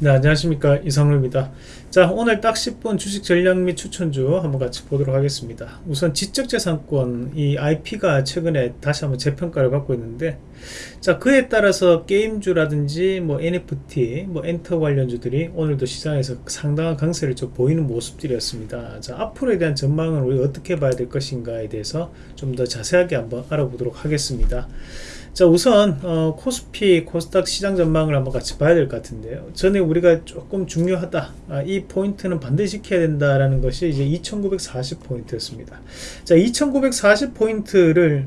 네 안녕하십니까. 이성루입니다. 자 오늘 딱 10분 주식 전략 및 추천주 한번 같이 보도록 하겠습니다. 우선 지적재산권 이 IP가 최근에 다시 한번 재평가를 받고 있는데 자 그에 따라서 게임주라든지 뭐 NFT 뭐 엔터 관련주들이 오늘도 시장에서 상당한 강세를 좀 보이는 모습들이었습니다. 자 앞으로에 대한 전망을 우리가 어떻게 봐야 될 것인가에 대해서 좀 더 자세하게 한번 알아보도록 하겠습니다 자 우선 어, 코스피 코스닥 시장 전망을 한번 같이 봐야 될 것 같은데요. 전에 우리가 조금 중요하다. 아, 이 포인트는 반드시 지켜야 된다라는 것이 이제 2940 포인트였습니다. 자 2940 포인트를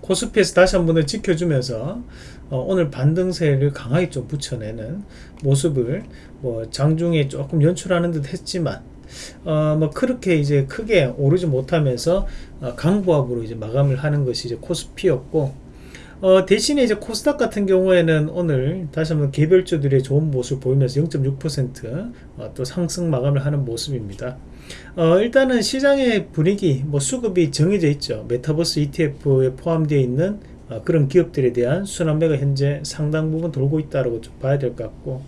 코스피에서 다시 한번 지켜주면서 어, 오늘 반등세를 강하게 좀 붙여내는 모습을 뭐 장중에 조금 연출하는 듯 했지만 어, 뭐 그렇게 이제 크게 오르지 못하면서 어, 강보합으로 이제 마감을 하는 것이 이제 코스피였고 어, 대신에 이제 코스닥 같은 경우에는 오늘 다시 한번 개별주들의 좋은 모습을 보이면서 0.6% 어, 또 상승 마감을 하는 모습입니다. 어, 일단은 시장의 분위기, 뭐 수급이 정해져 있죠. 메타버스 ETF에 포함되어 있는 어, 그런 기업들에 대한 순환매가 현재 상당 부분 돌고 있다고 좀 봐야 될 것 같고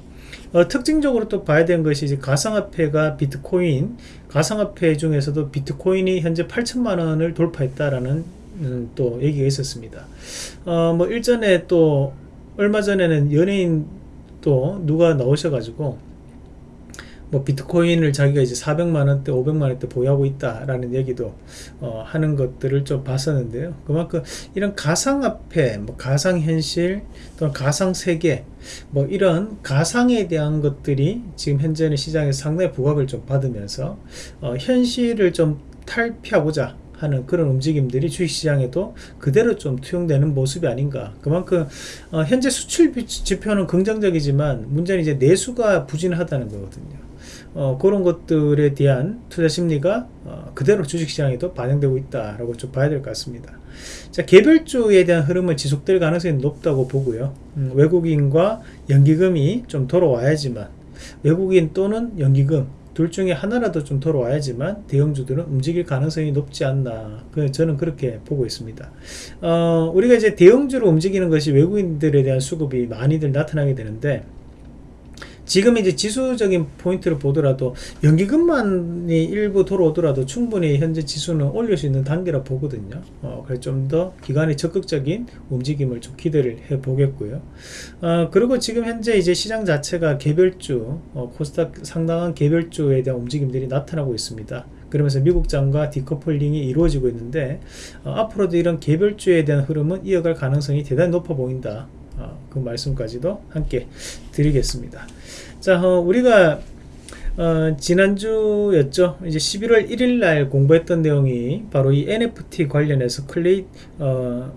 어, 특징적으로 또 봐야 되는 것이 이제 가상화폐가 비트코인 가상화폐 중에서도 비트코인이 현재 8천만 원을 돌파했다라는 또 얘기가 있었습니다. 어, 뭐 일전에 또 얼마 전에는 연예인 또 누가 나오셔가지고 뭐 비트코인을 자기가 이제 400만원대 500만원대 보유하고 있다라는 얘기도 어, 하는 것들을 좀 봤었는데요 그만큼 이런 가상화폐 뭐 가상현실 또는 가상세계 뭐 이런 가상에 대한 것들이 지금 현재는 시장에 상당히 부각을 좀 받으면서 어, 현실을 좀 탈피하고자 하는 그런 움직임들이 주식시장에도 그대로 좀 투영되는 모습이 아닌가. 그만큼 어, 현재 수출 지표는 긍정적이지만 문제는 이제 내수가 부진하다는 거거든요. 어, 그런 것들에 대한 투자 심리가 어, 그대로 주식시장에도 반영되고 있다라고 좀 봐야 될 것 같습니다. 자 개별주에 대한 흐름은 지속될 가능성이 높다고 보고요. 음, 외국인과 연기금이 좀 돌아와야지만 외국인 또는 연기금 둘 중에 하나라도 좀 돌아와야지만 대형주들은 움직일 가능성이 높지 않나. 그 저는 그렇게 보고 있습니다. 어, 우리가 이제 대형주로 움직이는 것이 외국인들에 대한 수급이 많이들 나타나게 되는데 지금 이제 지수적인 포인트를 보더라도 연기금만이 일부 돌아오더라도 충분히 현재 지수는 올릴 수 있는 단계라 보거든요. 어, 그래서 좀 더 기관의 적극적인 움직임을 좀 기대를 해 보겠고요. 어, 그리고 지금 현재 이제 시장 자체가 개별주, 어, 코스닥 상당한 개별주에 대한 움직임들이 나타나고 있습니다. 그러면서 미국장과 decoupling이 이루어지고 있는데 어, 앞으로도 이런 개별주에 대한 흐름은 이어갈 가능성이 대단히 높아 보인다. 어, 그 말씀까지도 함께 드리겠습니다. 자, 어, 우리가 어, 지난주였죠. 이제 11월 1일 날 공부했던 내용이 바로 이 NFT 관련해서 클레이 어,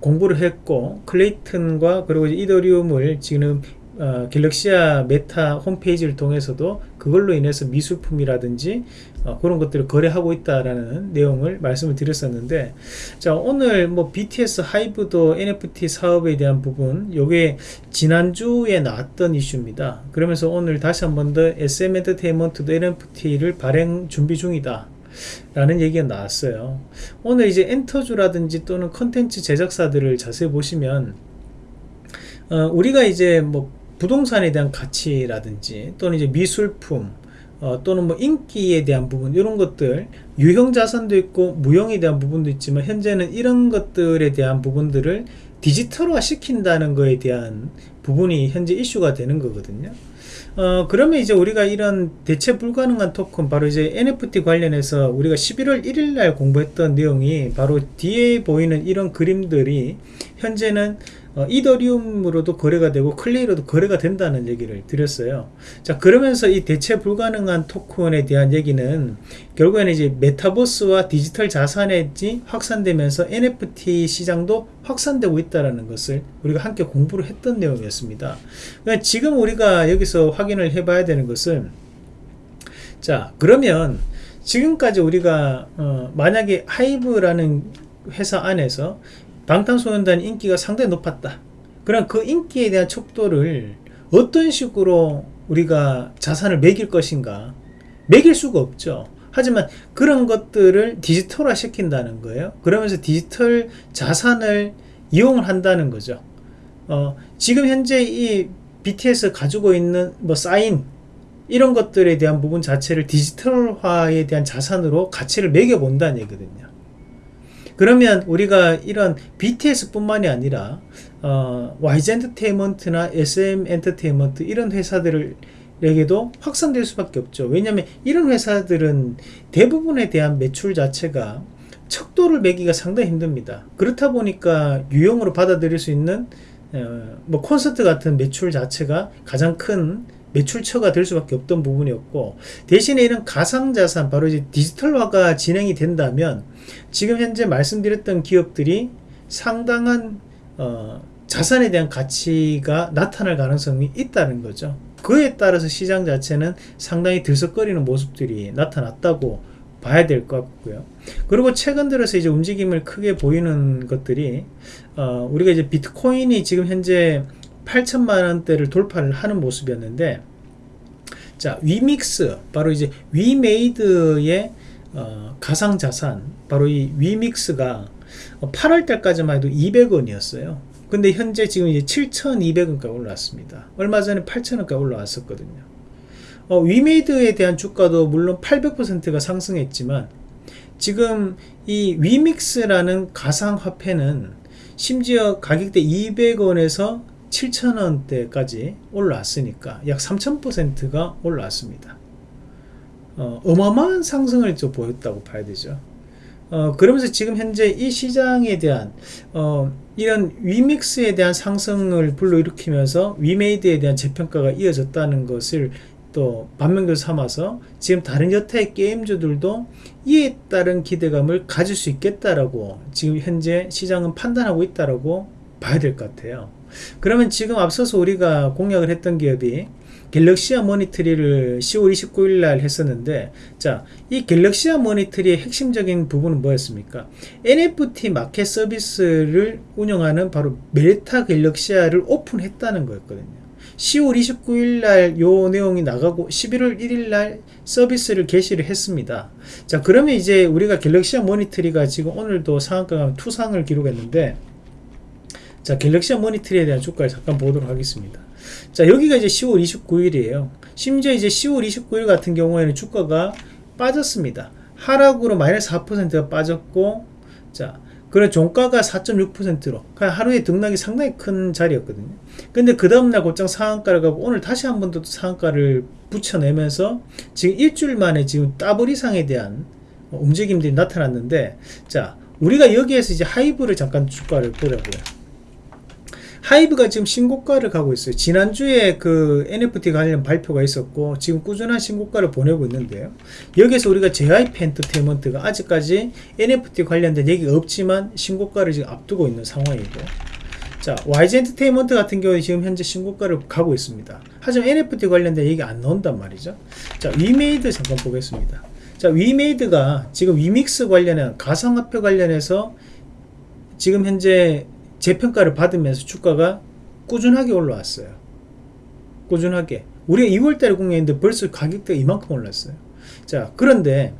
공부를 했고 클레이튼과 그리고 이더리움을 지금 어, 갤럭시아 메타 홈페이지를 통해서도 그걸로 인해서 미술품이라든지 어, 그런 것들을 거래하고 있다라는 내용을 말씀을 드렸었는데 자 오늘 뭐 BTS 하이브도 NFT 사업에 대한 부분 요게 지난주에 나왔던 이슈입니다. 그러면서 오늘 다시 한 번 더 SM 엔터테인먼트도 NFT를 발행 준비 중이다. 라는 얘기가 나왔어요. 오늘 이제 엔터주라든지 또는 컨텐츠 제작사들을 자세히 보시면 어, 우리가 이제 뭐 부동산에 대한 가치라든지 또는 이제 미술품 어, 또는 뭐 인기에 대한 부분 이런 것들 유형 자산도 있고 무형에 대한 부분도 있지만 현재는 이런 것들에 대한 부분들을 디지털화 시킨다는 것에 대한 부분이 현재 이슈가 되는 거거든요. 어, 그러면 이제 우리가 이런 대체 불가능한 토큰 바로 이제 NFT 관련해서 우리가 11월 1일 날 공부했던 내용이 바로 뒤에 보이는 이런 그림들이 현재는 어, 이더리움으로도 거래가 되고 클레이로도 거래가 된다는 얘기를 드렸어요. 자 그러면서 이 대체 불가능한 토큰에 대한 얘기는 결국에는 이제 메타버스와 디지털 자산이 확산되면서 NFT 시장도 확산되고 있다는 것을 우리가 함께 공부를 했던 내용이었습니다. 그러니까 지금 우리가 여기서 확인을 해 봐야 되는 것은 자 그러면 지금까지 우리가 어, 만약에 하이브라는 회사 안에서 방탄소년단 인기가 상당히 높았다. 그럼 그 인기에 대한 척도를 어떤 식으로 우리가 자산을 매길 것인가? 매길 수가 없죠. 하지만 그런 것들을 디지털화 시킨다는 거예요. 그러면서 디지털 자산을 이용을 한다는 거죠. 어, 지금 현재 이 BTS 가지고 있는 뭐 사인 이런 것들에 대한 부분 자체를 디지털화에 대한 자산으로 가치를 매겨본다는 얘기거든요. 그러면 우리가 이런 BTS 뿐만이 아니라 어, YG 엔터테인먼트나 SM 엔터테인먼트 이런 회사들을 에게도 확산될 수밖에 없죠. 왜냐하면 이런 회사들은 대부분에 대한 매출 자체가 척도를 매기가 상당히 힘듭니다. 그렇다 보니까 유형으로 받아들일 수 있는 어, 뭐 콘서트 같은 매출 자체가 가장 큰 매출처가 될 수밖에 없던 부분이었고 대신에 이런 가상자산 바로 이제 디지털화가 진행이 된다면 지금 현재 말씀드렸던 기업들이 상당한 어, 자산에 대한 가치가 나타날 가능성이 있다는 거죠. 그에 따라서 시장 자체는 상당히 들썩거리는 모습들이 나타났다고 봐야 될 것 같고요. 그리고 최근 들어서 이제 움직임을 크게 보이는 것들이 어, 우리가 이제 비트코인이 지금 현재 8천만 원대를 돌파를 하는 모습이었는데 자 위믹스 바로 이제 위메이드의 어, 가상자산 바로 이 위믹스가 8월 달까지만 해도 200원이었어요. 근데 현재 지금 이제 7,200원까지 올라왔습니다. 얼마 전에 8,000원까지 올라왔었거든요. 어, 위메이드에 대한 주가도 물론 800%가 상승했지만 지금 이 위믹스라는 가상화폐는 심지어 가격대 200원에서 7,000원대까지 올라왔으니까 약 3,000%가 올라왔습니다. 어, 어마어마한 상승을 좀 보였다고 봐야 되죠. 어, 그러면서 지금 현재 이 시장에 대한 어, 이런 위믹스에 대한 상승을 불러일으키면서 위메이드에 대한 재평가가 이어졌다는 것을 또 반면교 삼아서 지금 다른 여타의 게임주들도 이에 따른 기대감을 가질 수 있겠다라고 지금 현재 시장은 판단하고 있다라고 봐야 될 것 같아요. 그러면 지금 앞서서 우리가 공략을 했던 기업이 갤럭시아 모니터리를 10월 29일 날 했었는데 자 이 갤럭시아 모니터리의 핵심적인 부분은 뭐였습니까? NFT 마켓 서비스를 운영하는 바로 멜타 갤럭시아를 오픈했다는 거였거든요. 10월 29일 날 요 내용이 나가고 11월 1일 날 서비스를 개시를 했습니다. 자 그러면 이제 우리가 갤럭시아 모니터리가 지금 오늘도 상한가 투상을 기록했는데 자 갤럭시 모니터리에 대한 주가를 잠깐 보도록 하겠습니다. 자 여기가 이제 10월 29일이에요. 심지어 이제 10월 29일 같은 경우에는 주가가 빠졌습니다. 하락으로 마이너스 4%가 빠졌고 자 그래 종가가 4.6%로 하루에 등락이 상당히 큰 자리였거든요. 근데 그 다음날 곧장 상한가를 가고 오늘 다시 한 번 더 상한가를 붙여내면서 지금 일주일 만에 지금 더블 이상에 대한 움직임들이 나타났는데 자 우리가 여기에서 이제 하이브를 잠깐 주가를 보려고요 하이브가 지금 신고가를 가고 있어요. 지난주에 그 NFT 관련 발표가 있었고 지금 꾸준한 신고가를 보내고 있는데요. 여기서 우리가 JYP 엔터테인먼트가 아직까지 NFT 관련된 얘기가 없지만 신고가를 지금 앞두고 있는 상황이고 자 YG 엔터테인먼트 같은 경우에 지금 현재 신고가를 가고 있습니다. 하지만 NFT 관련된 얘기 안 나온단 말이죠. 자 위메이드 잠깐 보겠습니다. 자 위메이드가 지금 위믹스 관련한 가상화폐 관련해서 지금 현재 재평가를 받으면서 주가가 꾸준하게 올라왔어요. 꾸준하게. 우리가 2월달에 공개했는데 벌써 가격대가 이만큼 올랐어요. 자, 그런데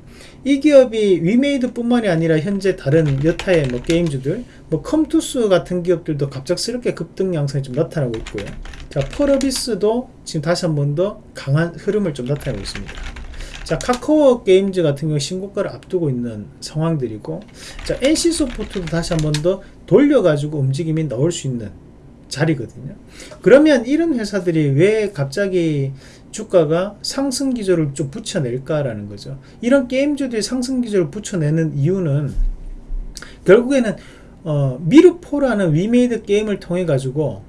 이 기업이 위메이드 뿐만이 아니라 현재 다른 여타의 뭐 게임주들, 뭐 컴투스 같은 기업들도 갑작스럽게 급등 양상이 좀 나타나고 있고요. 자, 펄어비스도 지금 다시 한 번 더 강한 흐름을 좀 나타내고 있습니다. 자, 카카오 게임즈 같은 경우 신고가를 앞두고 있는 상황들이고, 자, NC소프트도 다시 한 번 더 돌려가지고 움직임이 넣을 수 있는 자리거든요. 그러면 이런 회사들이 왜 갑자기 주가가 상승 기조를 좀 붙여낼까라는 거죠. 이런 게임주들이 상승 기조를 붙여내는 이유는 결국에는 어, 미르포라는 위메이드 게임을 통해 가지고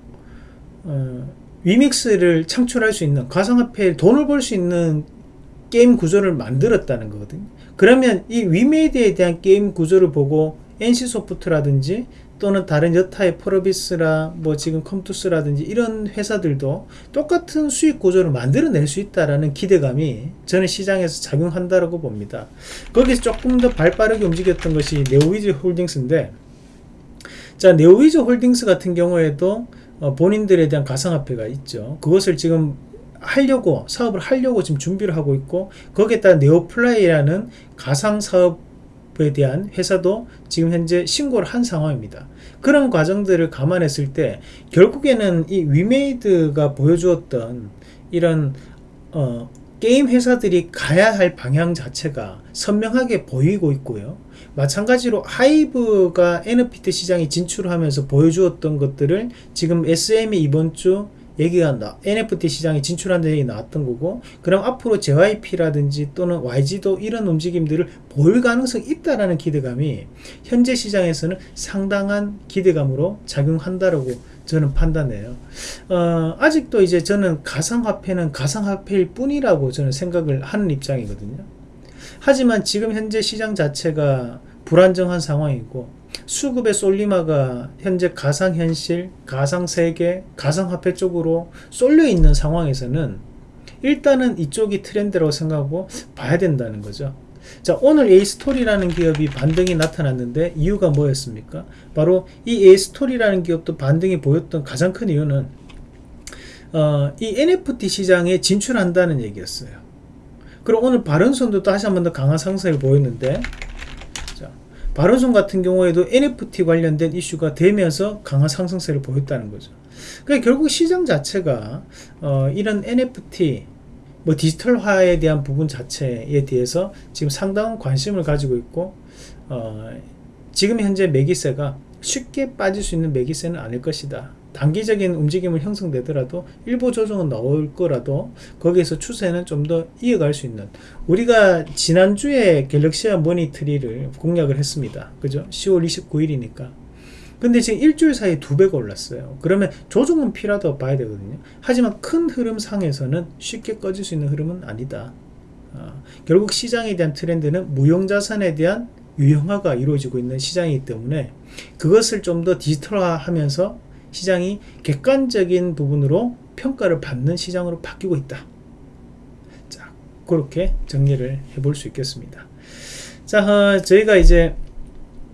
어, 위믹스를 창출할 수 있는 가상화폐 돈을 벌 수 있는 게임 구조를 만들었다는 거거든요. 그러면 이 위메이드에 대한 게임 구조를 보고 NC소프트라든지 또는 다른 여타의 펄어비스라 뭐 지금 컴투스라든지 이런 회사들도 똑같은 수익 구조를 만들어낼 수 있다라는 기대감이 저는 시장에서 작용한다고 봅니다. 거기서 조금 더 발빠르게 움직였던 것이 네오위즈 홀딩스인데 자 네오위즈 홀딩스 같은 경우에도 어, 본인들에 대한 가상화폐가 있죠. 그것을 지금 하려고 사업을 하려고 지금 준비를 하고 있고 거기에 따라 네오플라이라는 가상 사업 에 대한 회사도 지금 현재 신고를 한 상황입니다. 그런 과정들을 감안했을 때 결국에는 이 위메이드가 보여주었던 이런 어, 게임 회사들이 가야 할 방향 자체가 선명하게 보이고 있고요. 마찬가지로 하이브가 NFT 시장에 진출하면서 보여주었던 것들을 지금 SM이 이번 주 얘기가 나, NFT 시장에 진출한다는 얘기 나왔던 거고 그럼 앞으로 JYP라든지 또는 YG도 이런 움직임들을 보일 가능성이 있다라는 기대감이 현재 시장에서는 상당한 기대감으로 작용한다라고 저는 판단해요. 어, 아직도 이제 저는 가상화폐는 가상화폐일 뿐이라고 저는 생각을 하는 입장이거든요. 하지만 지금 현재 시장 자체가 불안정한 상황이고 수급의 솔리마가 현재 가상현실, 가상세계, 가상화폐 쪽으로 쏠려 있는 상황에서는 일단은 이쪽이 트렌드라고 생각하고 봐야 된다는 거죠. 자 오늘 에이스토리라는 기업이 반등이 나타났는데 이유가 뭐였습니까? 바로 이 에이스토리라는 기업도 반등이 보였던 가장 큰 이유는 어, 이 NFT 시장에 진출한다는 얘기였어요. 그리고 오늘 바른손도 다시 한 번 더 강한 상승을 보였는데 바른손 같은 경우에도 NFT 관련된 이슈가 되면서 강한 상승세를 보였다는 거죠. 그러니까 결국 시장 자체가 어, 이런 NFT 뭐 디지털화에 대한 부분 자체에 대해서 지금 상당한 관심을 가지고 있고 어, 지금 현재 매기세가 쉽게 빠질 수 있는 매기세는 아닐 것이다. 단기적인 움직임을 형성되더라도 일부 조정은 나올 거라도 거기에서 추세는 좀 더 이어갈 수 있는 우리가 지난주에 갤럭시아 모니트리를 공략을 했습니다. 그죠? 10월 29일이니까. 근데 지금 일주일 사이에 두 배가 올랐어요. 그러면 조정은 필요하다고 봐야 되거든요. 하지만 큰 흐름상에서는 쉽게 꺼질 수 있는 흐름은 아니다. 어, 결국 시장에 대한 트렌드는 무형자산에 대한 유형화가 이루어지고 있는 시장이기 때문에 그것을 좀 더 디지털화 하면서 시장이 객관적인 부분으로 평가를 받는 시장으로 바뀌고 있다. 자, 그렇게 정리를 해볼 수 있겠습니다. 자, 어, 저희가 이제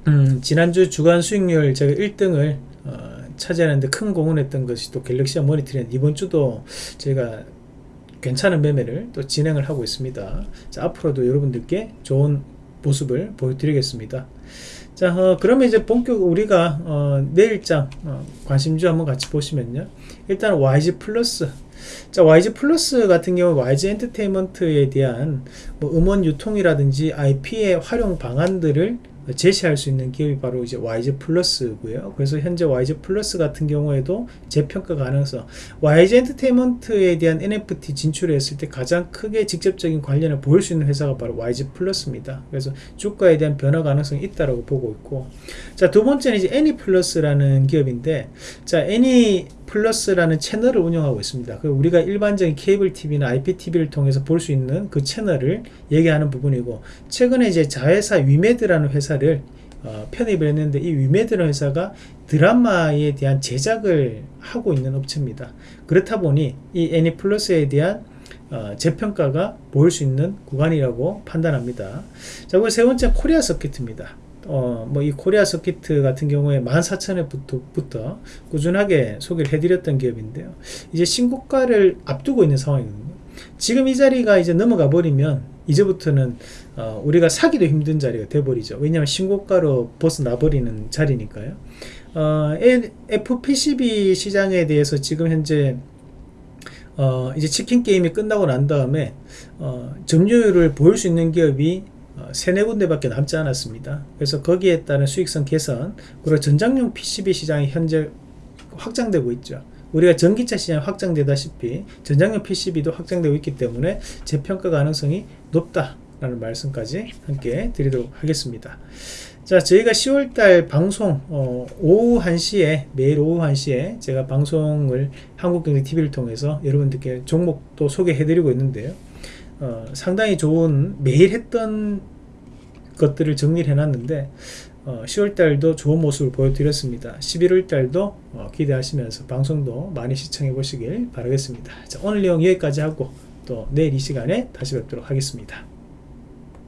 음, 지난주 주간 수익률 제가 1등을 어, 차지하는데 큰 공헌했던 것이 또 갤럭시아 모니터링 이번 주도 제가 괜찮은 매매를 또 진행을 하고 있습니다. 자, 앞으로도 여러분들께 좋은 모습을 보여드리겠습니다. 자 어, 그러면 이제 본격 우리가 어, 내일장 어, 관심주 한번 같이 보시면요 일단 YG 플러스 자 YG 플러스 같은 경우 YG 엔터테인먼트에 대한 뭐 음원 유통이라든지 IP의 활용 방안들을 제시할 수 있는 기업이 바로 이제 YG 플러스고요. 그래서 현재 YG 플러스 같은 경우에도 재평가 가능성, YG 엔터테인먼트에 대한 NFT 진출했을 때 가장 크게 직접적인 관련을 보일 수 있는 회사가 바로 YG 플러스입니다. 그래서 주가에 대한 변화 가능성이 있다라고 보고 있고, 자 두 번째는 이제 애니 플러스라는 기업인데, 자 애니 플러스라는 채널을 운영하고 있습니다. 그 우리가 일반적인 케이블 TV나 IPTV를 통해서 볼 수 있는 그 채널을 얘기하는 부분이고 최근에 이제 자회사 위메드라는 회사를 어, 편입을 했는데 이 위메드라는 회사가 드라마에 대한 제작을 하고 있는 업체입니다. 그렇다 보니 이 애니플러스에 대한 어, 재평가가 보일 수 있는 구간이라고 판단합니다. 자, 그리고 세 번째 코리아 서킷입니다. 어, 뭐 이 코리아 서킷 같은 경우에 14,000회부터 꾸준하게 소개를 해드렸던 기업인데요. 이제 신고가를 앞두고 있는 상황이거든요. 지금 이 자리가 이제 넘어가 버리면 이제부터는 어, 우리가 사기도 힘든 자리가 돼버리죠. 왜냐하면 신고가로 벗어나 버리는 자리니까요. 어, FPCB 시장에 대해서 지금 현재 어, 이제 치킨 게임이 끝나고 난 다음에 어, 점유율을 보일 수 있는 기업이 어, 세네 군데밖에 남지 않았습니다. 그래서 거기에 따른 수익성 개선 그리고 전장용 PCB 시장이 현재 확장되고 있죠. 우리가 전기차 시장이 확장되다시피 전장용 PCB도 확장되고 있기 때문에 재평가 가능성이 높다라는 말씀까지 함께 드리도록 하겠습니다. 자 저희가 10월달 방송 어, 오후 1시에 매일 오후 1시에 제가 방송을 한국경제TV를 통해서 여러분들께 종목도 소개해 드리고 있는데요 어, 상당히 좋은 매일 했던 것들을 정리를 해놨는데 어, 10월달도 좋은 모습을 보여드렸습니다. 11월달도 어, 기대하시면서 방송도 많이 시청해 보시길 바라겠습니다. 자, 오늘 내용 여기까지 하고 또 내일 이 시간에 다시 뵙도록 하겠습니다.